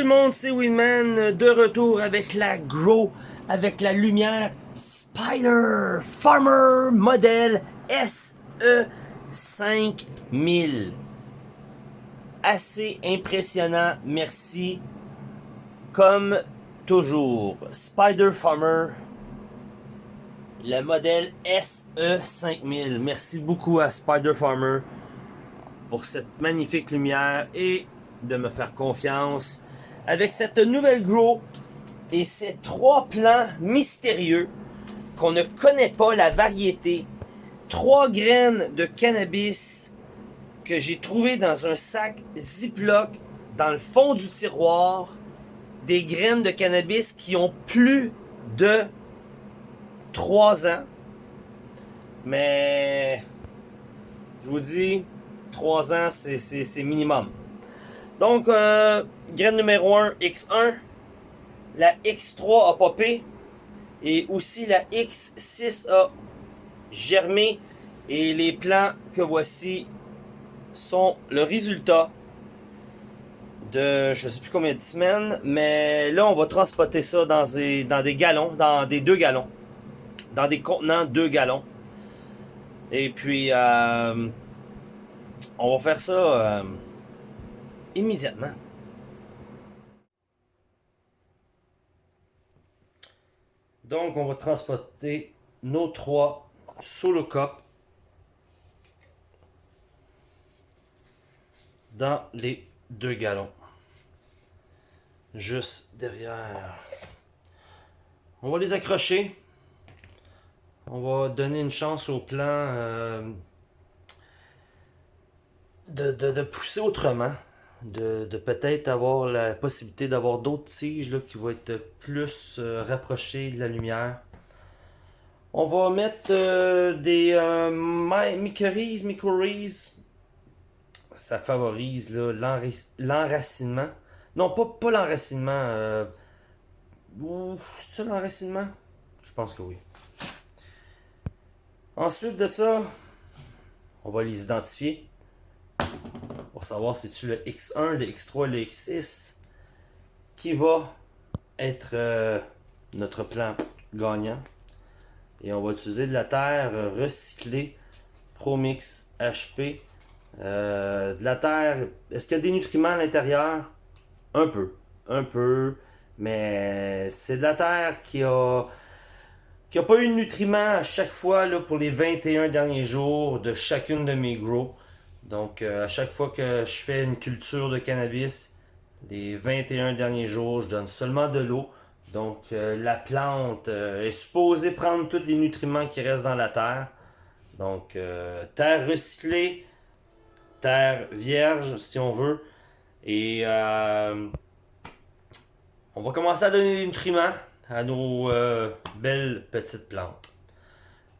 tout le monde, c'est Winman de retour avec la Grow, avec la lumière Spider Farmer modèle SE 5000. Assez impressionnant, merci. Comme toujours, Spider Farmer, le modèle SE 5000. Merci beaucoup à Spider Farmer pour cette magnifique lumière et de me faire confiance avec cette nouvelle grow et ces trois plants mystérieux qu'on ne connaît pas la variété. Trois graines de cannabis que j'ai trouvé dans un sac Ziploc dans le fond du tiroir. Des graines de cannabis qui ont plus de 3 ans. Mais je vous dis, 3 ans, c'est minimum. Donc, euh, graine numéro 1, X1. La X3 a popé. Et aussi la X6 a germé. Et les plants que voici sont le résultat de je sais plus combien de semaines. Mais là, on va transporter ça dans des, dans des gallons, dans des deux gallons. Dans des contenants 2 gallons. Et puis, euh, on va faire ça... Euh, immédiatement. Donc, on va transporter nos trois solo cup dans les deux gallons. Juste derrière. On va les accrocher. On va donner une chance au plan euh, de pousser autrement de, peut-être avoir la possibilité d'avoir d'autres tiges qui vont être plus euh, rapprochées de la lumière. On va mettre euh, des euh, mycorrhizes. Ça favorise l'enracinement. Non, pas, pas l'enracinement. Euh... C'est ça l'enracinement? Je pense que oui. Ensuite de ça, on va les identifier pour savoir si tu le X1, le X3, le X6 qui va être euh, notre plan gagnant. Et on va utiliser de la terre recyclée ProMix HP. Euh, de la terre, est-ce qu'il y a des nutriments à l'intérieur? Un peu, un peu, mais c'est de la terre qui a qui a pas eu de nutriments à chaque fois là, pour les 21 derniers jours de chacune de mes grows. Donc, euh, à chaque fois que je fais une culture de cannabis, les 21 derniers jours, je donne seulement de l'eau. Donc, euh, la plante euh, est supposée prendre tous les nutriments qui restent dans la terre. Donc, terre recyclée, terre vierge, si on veut. Et on va commencer à donner des nutriments à nos belles petites plantes.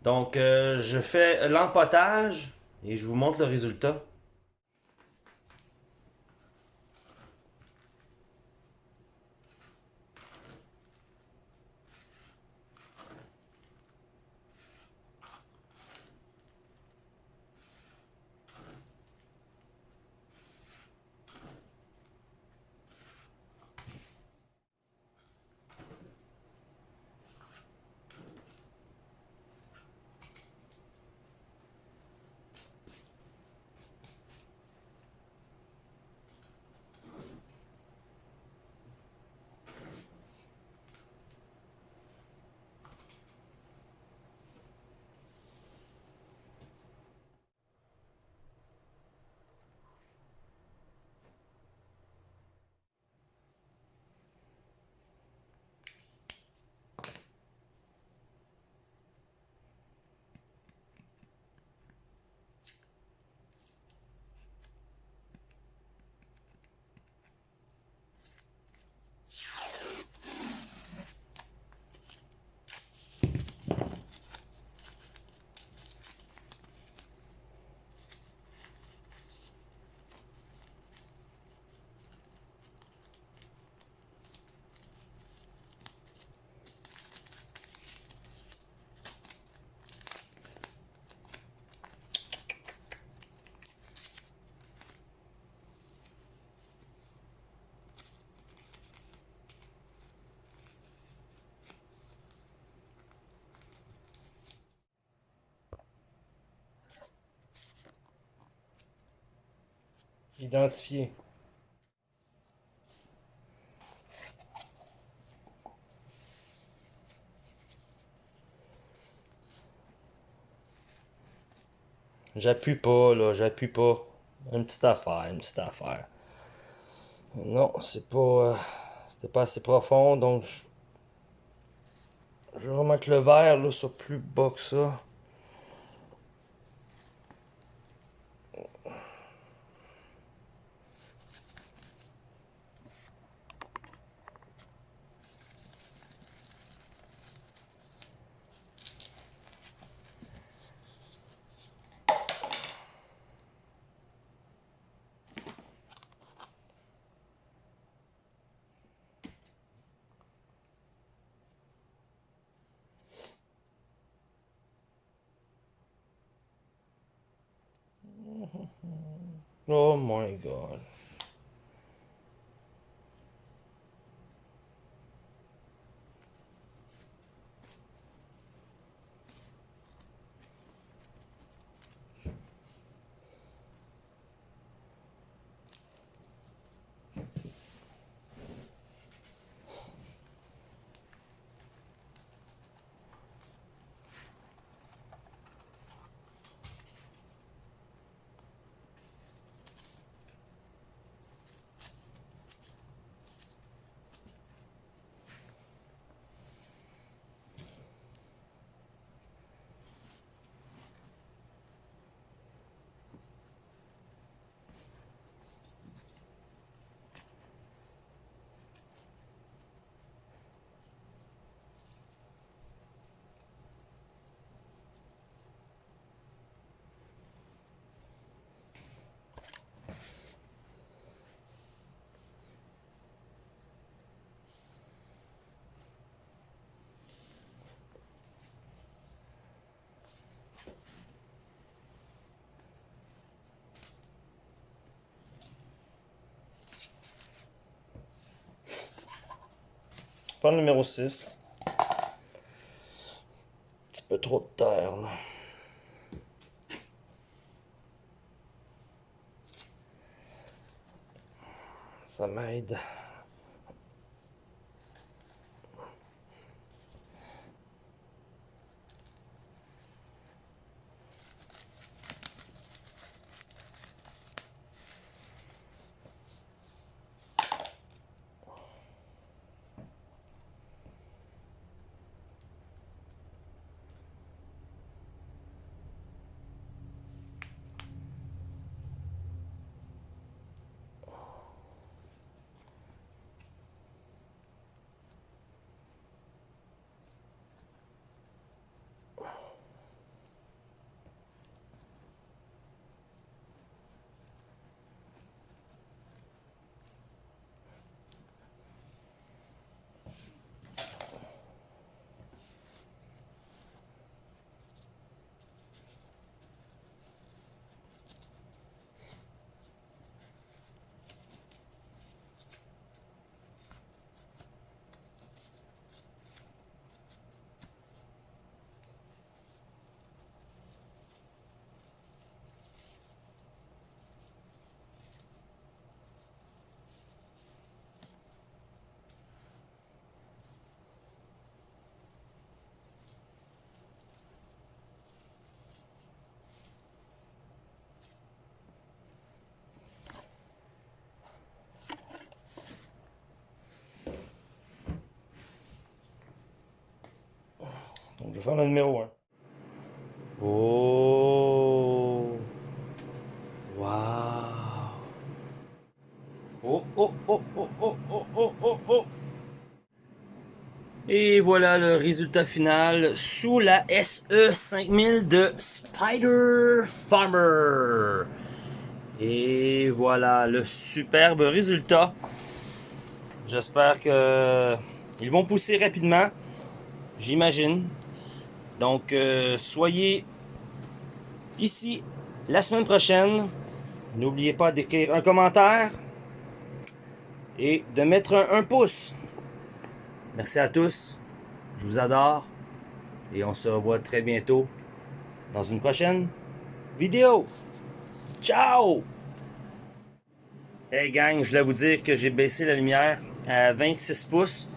Donc, je fais l'empotage et je vous montre le résultat. Identifié. J'appuie pas, là, j'appuie pas. Une petite affaire, une petite affaire. Non, c'est pas... Euh, c'était pas assez profond, donc... Je, je vais vraiment que le verre, là, soit plus bas que ça. Oh my god. Pas numéro 6. Un petit peu trop de terre, là. Ça m'aide. Donc je vais faire le numéro 1. Oh! Wow! Oh, oh, oh, oh, oh, oh, oh, oh, oh! Et voilà le résultat final sous la SE 5000 de Spider Farmer. Et voilà le superbe résultat. J'espère que ils vont pousser rapidement. J'imagine. Donc, euh, soyez ici la semaine prochaine. N'oubliez pas d'écrire un commentaire et de mettre un, pouce. Merci à tous. Je vous adore. Et on se revoit très bientôt dans une prochaine vidéo. Ciao Hey gang, je voulais vous dire que j'ai baissé la lumière à 26 pouces.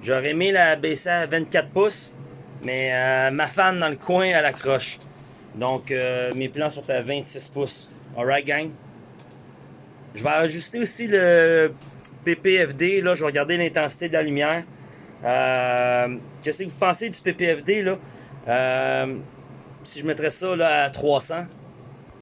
J'aurais aimé la baisser à 24 pouces, mais euh, ma fan dans le coin, elle accroche. Donc euh, mes plans sont à 26 pouces. Alright gang? Je vais ajuster aussi le PPFD, là, je vais regarder l'intensité de la lumière. Euh, Qu'est-ce que vous pensez du PPFD là? Si je mettrais ça à 300,